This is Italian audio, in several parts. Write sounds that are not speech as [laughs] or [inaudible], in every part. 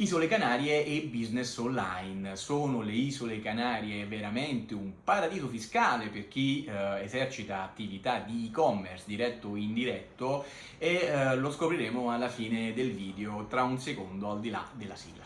Isole Canarie e business online. Sono le Isole Canarie veramente un paradiso fiscale per chi eh, esercita attività di e-commerce diretto o indiretto e eh, lo scopriremo alla fine del video tra un secondo al di là della sigla.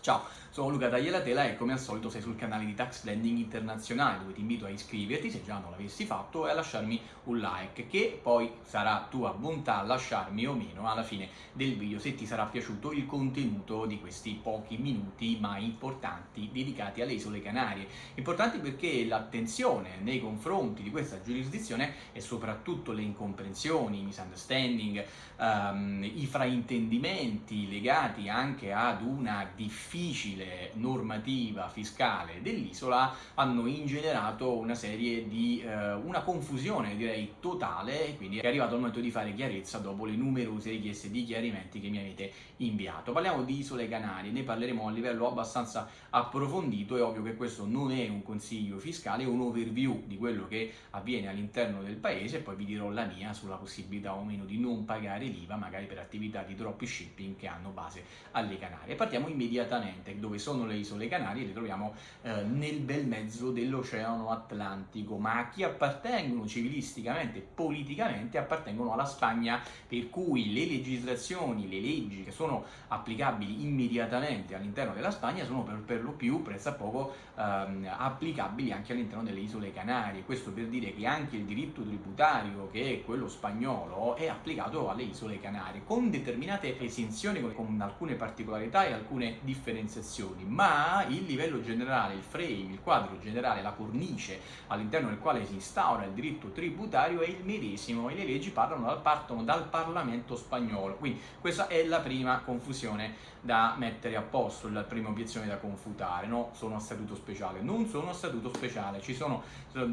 Ciao, sono Luca Tagliatela e come al solito sei sul canale di Tax Landing Internazionale dove ti invito a iscriverti se già non l'avessi fatto e a lasciarmi un like che poi sarà tua bontà lasciarmi o meno alla fine del video se ti sarà piaciuto il contenuto di questi pochi minuti ma importanti dedicati alle isole Canarie. Importanti perché l'attenzione nei confronti di questa giurisdizione e soprattutto le incomprensioni, i misunderstanding, um, i fraintendimenti legati anche ad una difficile normativa fiscale dell'isola hanno ingenerato una serie di, eh, una confusione direi totale quindi è arrivato il momento di fare chiarezza dopo le numerose richieste di chiarimenti che mi avete inviato. Parliamo di isole Canarie, ne parleremo a livello abbastanza approfondito, è ovvio che questo non è un consiglio fiscale, è un overview di quello che avviene all'interno del paese poi vi dirò la mia sulla possibilità o meno di non pagare l'IVA magari per attività di dropshipping che hanno base alle Canarie. Partiamo immediatamente dove sono le isole Canarie, le troviamo eh, nel bel mezzo dell'Oceano Atlantico, ma a chi appartengono civilisticamente, politicamente, appartengono alla Spagna, per cui le legislazioni, le leggi che sono applicabili immediatamente all'interno della Spagna sono per, per lo più pressappoco ehm, applicabili anche all'interno delle isole Canarie, questo per dire che anche il diritto tributario, che è quello spagnolo, è applicato alle isole Canarie, con determinate esenzioni, con alcune particolarità e alcune differenziazioni, ma il livello generale, il frame, il quadro generale, la cornice all'interno del quale si instaura il diritto tributario è il medesimo e le leggi parlano, partono dal Parlamento spagnolo. Quindi questa è la prima confusione da mettere a posto, la prima obiezione da confutare, no? Sono a statuto speciale. Non sono a statuto speciale, ci sono,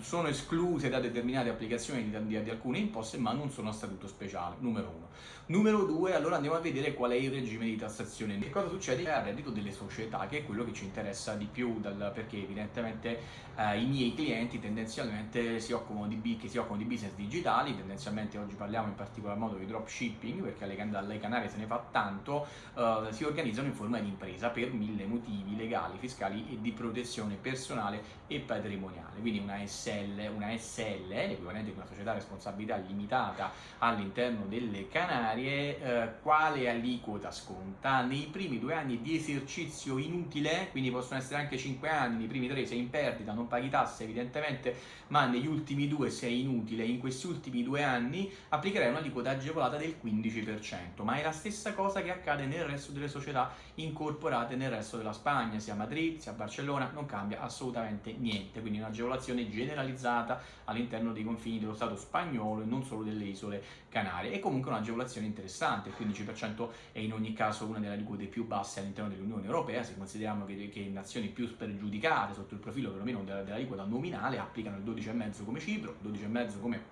sono escluse da determinate applicazioni di, di, di alcune imposte, ma non sono a statuto speciale, numero uno. Numero due, allora andiamo a vedere qual è il regime di tassazione. Che cosa succede al reddito delle società, che è quello che ci interessa di più, dal, perché evidentemente eh, i miei clienti tendenzialmente si occupano di, che si occupano di business digitali, tendenzialmente oggi parliamo in particolar modo di dropshipping, perché alle, alle Canarie se ne fa tanto, eh, si organizzano in forma di impresa per mille motivi legali, fiscali e di protezione personale e patrimoniale. Quindi una SL, una SL l'equivalente di una società a responsabilità limitata all'interno delle Canarie, eh, quale aliquota sconta? Nei primi due anni di esercizio inutile, quindi possono essere anche cinque anni, nei primi tre sei in perdita, non paghi tasse evidentemente, ma negli ultimi due sei inutile, in questi ultimi due anni applicherai un'aliquota agevolata del 15%, ma è la stessa cosa che accade nel resto delle società incorporate nel resto della Spagna, sia a Madrid sia a Barcellona, non cambia assolutamente niente, quindi un'agevolazione generalizzata all'interno dei confini dello Stato spagnolo e non solo delle isole Canarie. È comunque un'agevolazione interessante, il 15% è in ogni caso una delle aliquote più basse all'interno dell'Unione Europea, se consideriamo che, che nazioni più spregiudicate sotto il profilo perlomeno dell'aliquota nominale applicano il 12,5 come Cipro, 12,5 come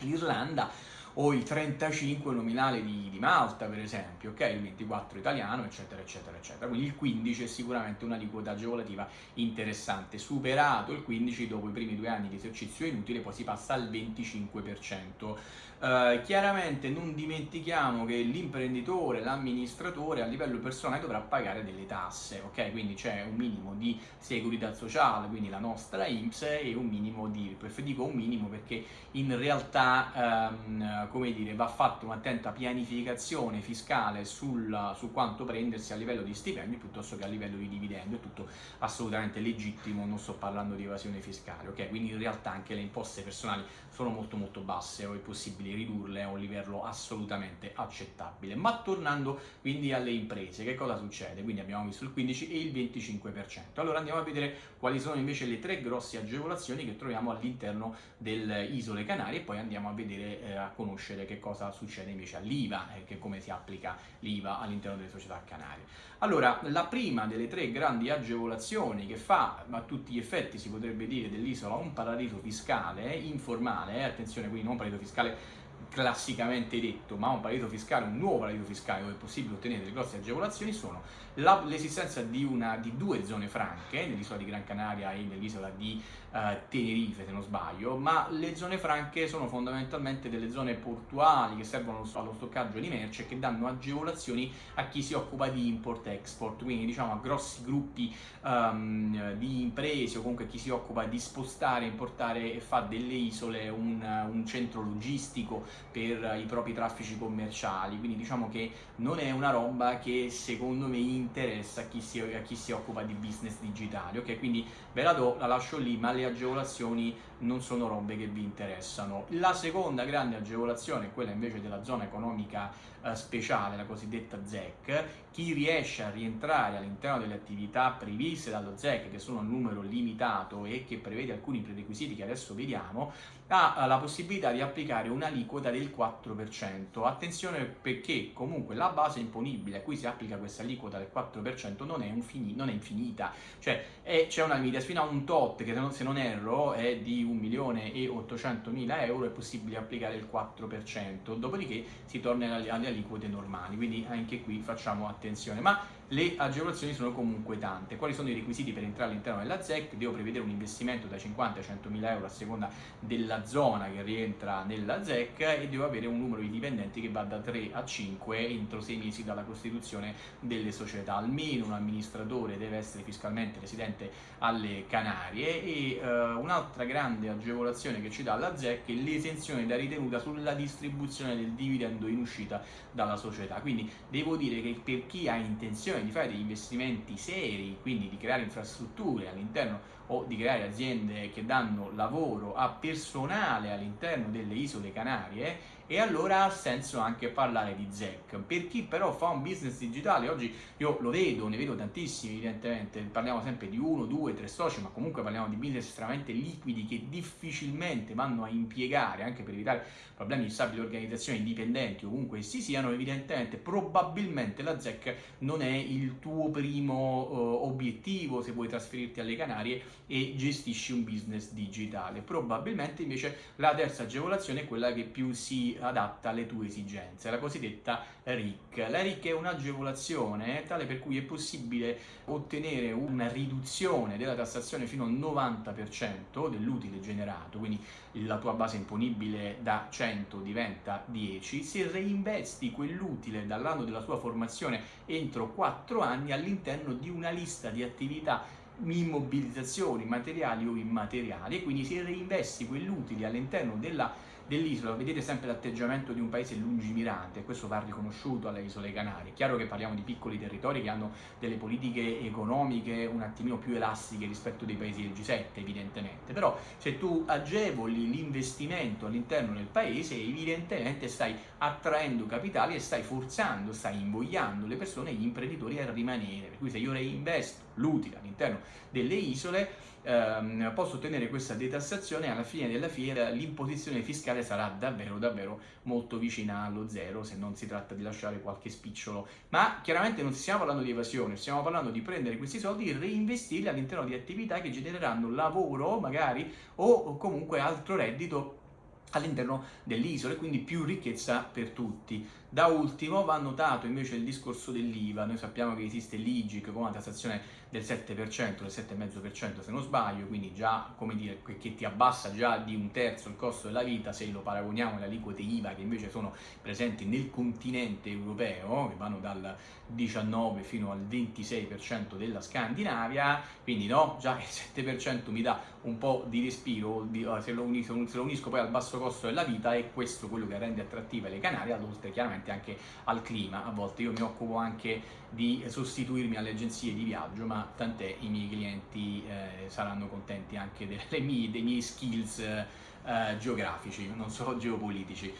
l'Irlanda, o il 35 nominale di, di, Malta per esempio, ok? il 24 italiano eccetera eccetera eccetera, quindi il 15 è sicuramente un'aliquota agevolativa interessante, superato il 15 dopo i primi due anni di esercizio inutile poi si passa al 25%. Uh, chiaramente non dimentichiamo che l'imprenditore, l'amministratore a livello personale dovrà pagare delle tasse, ok? Quindi c'è un minimo di segurità sociale, quindi la nostra IMSS e un minimo di dico un minimo perché in realtà um, come dire, va fatta un'attenta pianificazione fiscale sul, su quanto prendersi a livello di stipendio piuttosto che a livello di dividendo, è tutto assolutamente legittimo, non sto parlando di evasione fiscale, ok? Quindi in realtà anche le imposte personali sono molto molto basse o è possibile ridurle a un livello assolutamente accettabile. Ma tornando quindi alle imprese, che cosa succede? Quindi abbiamo visto il 15 e il 25%. Allora andiamo a vedere quali sono invece le tre grosse agevolazioni che troviamo all'interno delle isole Canarie e poi andiamo a vedere, eh, a conoscere che cosa succede invece all'IVA e come si applica l'IVA all'interno delle società canarie. Allora, la prima delle tre grandi agevolazioni che fa a tutti gli effetti, si potrebbe dire, dell'isola un paradiso fiscale informale, eh, attenzione quindi non un paradiso fiscale classicamente detto, ma un paradiso fiscale, un nuovo paradiso fiscale dove è possibile ottenere delle grosse agevolazioni sono l'esistenza di, di, due zone franche, nell'isola di Gran Canaria e nell'isola di uh, Tenerife se non sbaglio, ma le zone franche sono fondamentalmente delle zone portuali che servono allo stoccaggio di merce e che danno agevolazioni a chi si occupa di import-export, quindi diciamo a grossi gruppi um, di imprese o comunque chi si occupa di spostare, importare e fa delle isole un, un centro logistico per i propri traffici commerciali, quindi diciamo che non è una roba che secondo me interessa a chi si, a chi si occupa di business digitali, ok? Quindi ve la do, la lascio lì, ma le agevolazioni non sono robe che vi interessano. La seconda grande agevolazione è quella invece della zona economica speciale, la cosiddetta ZEC. Chi riesce a rientrare all'interno delle attività previste dallo ZEC, che sono a numero limitato e che prevede alcuni prerequisiti che adesso vediamo, ha la possibilità di applicare un'aliquota del 4%. Attenzione perché comunque la base imponibile a cui si applica questa aliquota del 4% non è, non è infinita, cioè c'è una limitazione fino a un tot che se non erro è di 1 milione e 800 mila euro è possibile applicare il 4%, dopodiché si torna alle aliquote normali, quindi anche qui facciamo attenzione. Ma le agevolazioni sono comunque tante. Quali sono i requisiti per entrare all'interno della ZEC? Devo prevedere un investimento da 50 a 100 mila euro a seconda della zona che rientra nella ZEC e devo avere un numero di dipendenti che va da 3 a 5 entro 6 mesi dalla costituzione delle società. Almeno un amministratore deve essere fiscalmente residente alle Canarie e uh, un'altra grande agevolazione che ci dà la ZEC è l'esenzione da ritenuta sulla distribuzione del dividendo in uscita dalla società. Quindi devo dire che per chi ha intenzione intenzione di fare degli investimenti seri, quindi di creare infrastrutture all'interno o di creare aziende che danno lavoro a personale all'interno delle isole Canarie, e allora ha senso anche parlare di ZEC. Per chi però fa un business digitale, oggi io lo vedo, ne vedo tantissimi evidentemente, parliamo sempre di uno, due, tre soci, ma comunque parliamo di business estremamente liquidi che difficilmente vanno a impiegare, anche per evitare problemi di stabile organizzazione indipendenti ovunque essi siano, evidentemente probabilmente la ZEC non è il tuo primo uh, obiettivo se vuoi trasferirti alle Canarie e gestisci un business digitale. Probabilmente invece la terza agevolazione è quella che più si adatta alle tue esigenze, la cosiddetta RIC. La RIC è un'agevolazione tale per cui è possibile ottenere una riduzione della tassazione fino al 90% dell'utile generato, quindi la tua base imponibile da 100 diventa 10, se reinvesti quell'utile dall'anno della tua formazione entro 4 anni all'interno di una lista di attività immobilizzazioni materiali o immateriali e quindi se reinvesti quell'utile all'interno della dell'isola, vedete sempre l'atteggiamento di un paese lungimirante, questo va riconosciuto alle isole Canarie. È chiaro che parliamo di piccoli territori che hanno delle politiche economiche un attimino più elastiche rispetto dei paesi del G7, evidentemente, però se tu agevoli l'investimento all'interno del paese, evidentemente stai attraendo capitali e stai forzando, stai invogliando le persone, gli imprenditori a rimanere. Per cui se io reinvesto l'utile all'interno delle isole, ehm, posso ottenere questa detassazione alla fine della fiera l'imposizione fiscale sarà davvero davvero molto vicina allo zero se non si tratta di lasciare qualche spicciolo. Ma chiaramente non stiamo parlando di evasione, stiamo parlando di prendere questi soldi e reinvestirli all'interno di attività che genereranno lavoro magari o comunque altro reddito all'interno dell'isola e quindi più ricchezza per tutti. Da ultimo va notato invece il discorso dell'IVA, noi sappiamo che esiste l'IGIC con una tassazione del 7%, del 7,5% se non sbaglio, quindi già come dire che ti abbassa già di un terzo il costo della vita se lo paragoniamo alle aliquote IVA che invece sono presenti nel continente europeo, che vanno dal 19 fino al 26% della Scandinavia, quindi no, già il 7% mi dà un po' di respiro, se lo, unisco, se lo unisco poi al basso costo della vita è questo quello che rende attrattive le Canarie, ad oltre chiaramente anche al clima, a volte io mi occupo anche di sostituirmi alle agenzie di viaggio, ma tant'è i miei clienti eh, saranno contenti anche mie, dei miei skills eh, geografici, non solo geopolitici.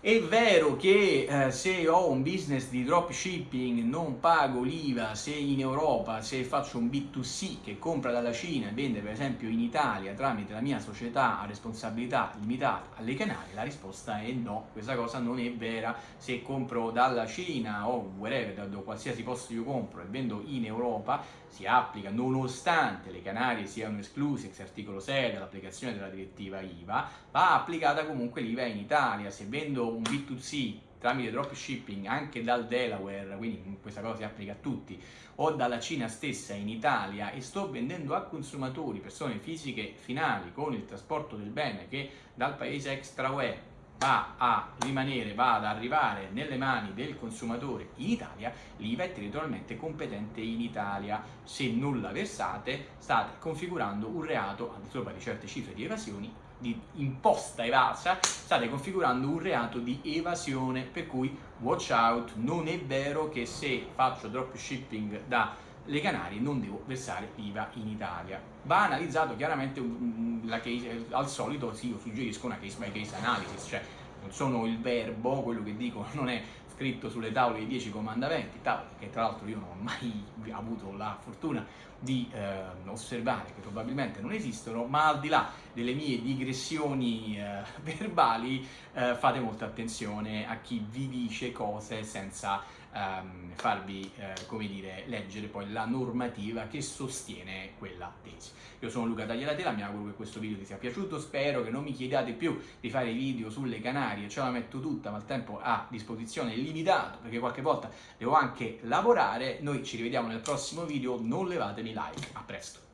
È vero che eh, se ho un business di dropshipping non pago l'IVA se in Europa, se faccio un B2C che compra dalla Cina e vende per esempio in Italia tramite la mia società a responsabilità limitata alle Canarie, la risposta è no, questa cosa non è vera. Se compro dalla Cina o wherever, da, da qualsiasi posto io compro e vendo in Europa, si applica nonostante le Canarie siano escluse ex articolo 6 dall'applicazione della direttiva IVA, va applicata comunque l'IVA in Italia. Se vendo un B2C tramite dropshipping anche dal Delaware, quindi questa cosa si applica a tutti, o dalla Cina stessa in Italia e sto vendendo a consumatori, persone fisiche finali con il trasporto del bene che dal paese extra UE va a rimanere, va ad arrivare nelle mani del consumatore in Italia, l'IVA è territorialmente competente in Italia. Se non la versate, state configurando un reato, al di sopra di certe cifre di evasioni, di imposta evasa, state configurando un reato di evasione, per cui watch out, non è vero che se faccio dropshipping da le Canarie non devo versare l'IVA in Italia. Va analizzato chiaramente la case, al solito sì, io suggerisco una case by case analysis, cioè non sono il verbo, quello che dico non è scritto sulle tavole dei 10 comandamenti, tavole che tra l'altro io non ho mai [laughs] avuto la fortuna di eh, osservare, che probabilmente non esistono, ma al di là delle mie digressioni eh, [laughs] verbali eh, fate molta attenzione a chi vi dice cose senza ehm, farvi, eh, come dire, leggere poi la normativa che sostiene quella tesi. Io sono Luca Tagliatela, mi auguro che questo video vi sia piaciuto, spero che non mi chiediate più di fare video sulle Canarie, ce la metto tutta, ma il tempo a disposizione è limitato, perché qualche volta devo anche lavorare, noi ci rivediamo nel prossimo video, non levatemi like, a presto!